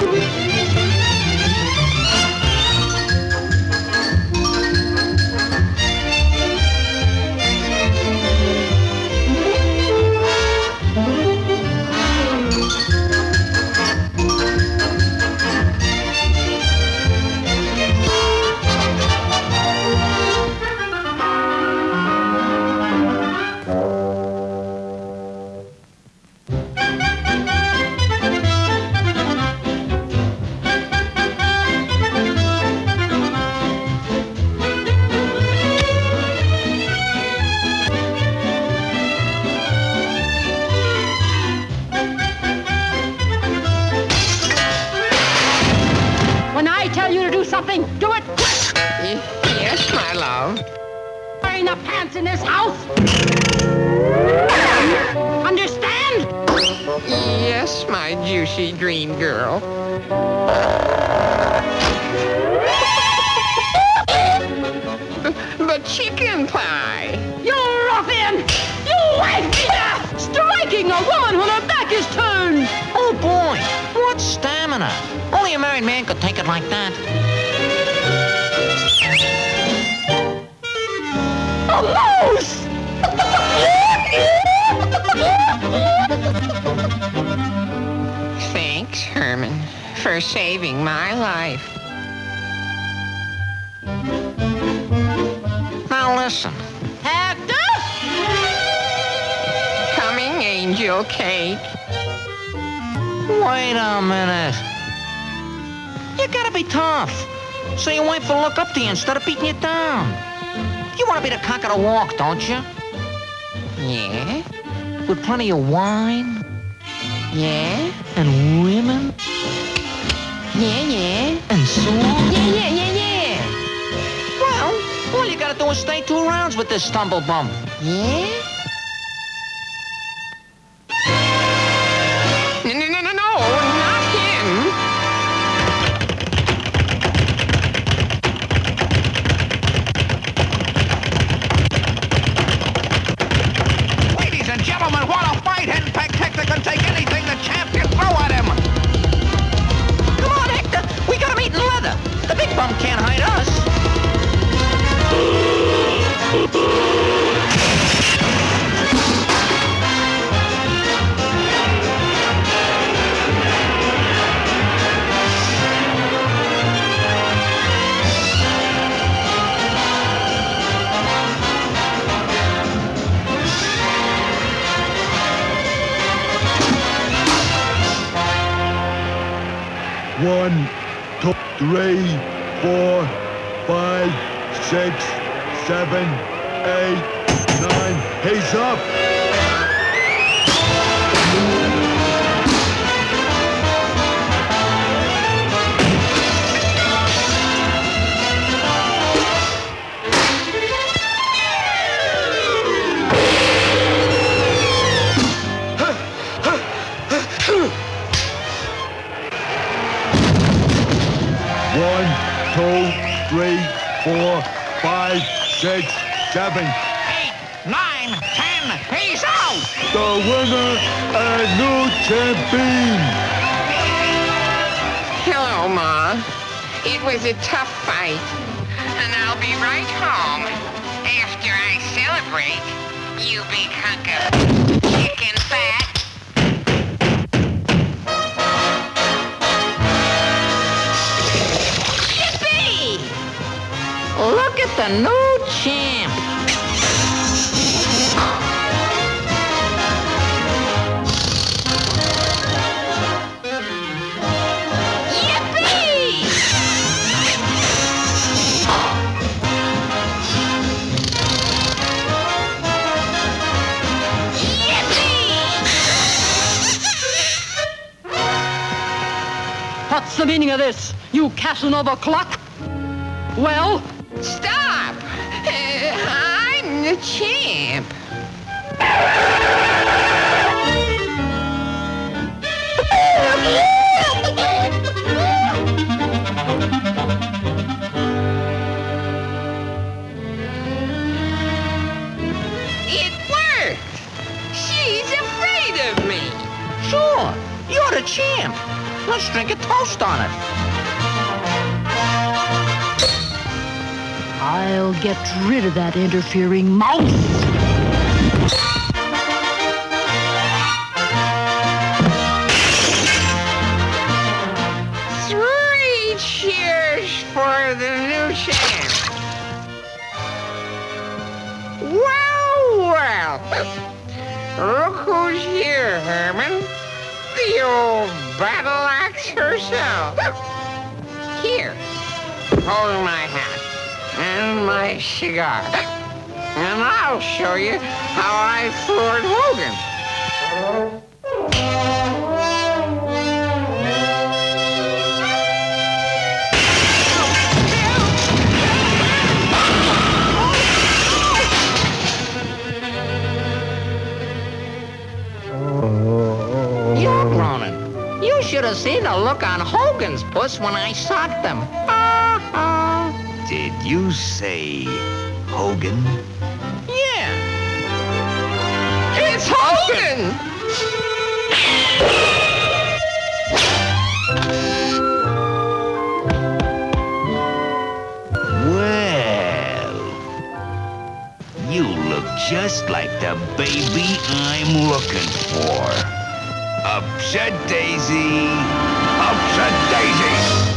When Wearing pants in this house! Understand? Yes, my juicy dream girl. But chicken pie. You ruffian! You wife beater! Striking a woman when her back is turned! Oh boy, what stamina. Only a married man could take it like that. Mouse! Thanks, Herman, for saving my life. Now listen, Hector! Coming, Angel Cake. wait a minute. You gotta be tough. So your wife will look up to you instead of beating you down. You wanna be the cock of the walk, don't you? Yeah? With plenty of wine Yeah? and women Yeah, yeah. and song. Yeah, yeah, yeah, yeah. Well, all you gotta do is stay two rounds with this stumble bum. Yeah? One, two, three, four, five, six, seven, eight, nine. He's up. Six, seven. Eight, nine, ten, he's out! The winner and new champion. Hello, Ma. It was a tough fight. And I'll be right home after I celebrate. You big hunk of chicken fat. Yippee! Look at the new champ. What's the meaning of this, you Casanova clock? Well, Stop! The champ. It worked! She's afraid of me. Sure, you're the champ. Let's drink a toast on it. I'll get rid of that interfering mouse. Three cheers for the new champ. Well, well. Look who's here, Herman. The old battle axe herself. Here, hold my hat and my cigar. And I'll show you how I floored Hogan. Oh. You're groaning. You should have seen the look on Hogan's puss when I socked him. Did you say Hogan? Yeah. It's Hogan! Well, you look just like the baby I'm looking for. Upset Daisy, upset Daisy.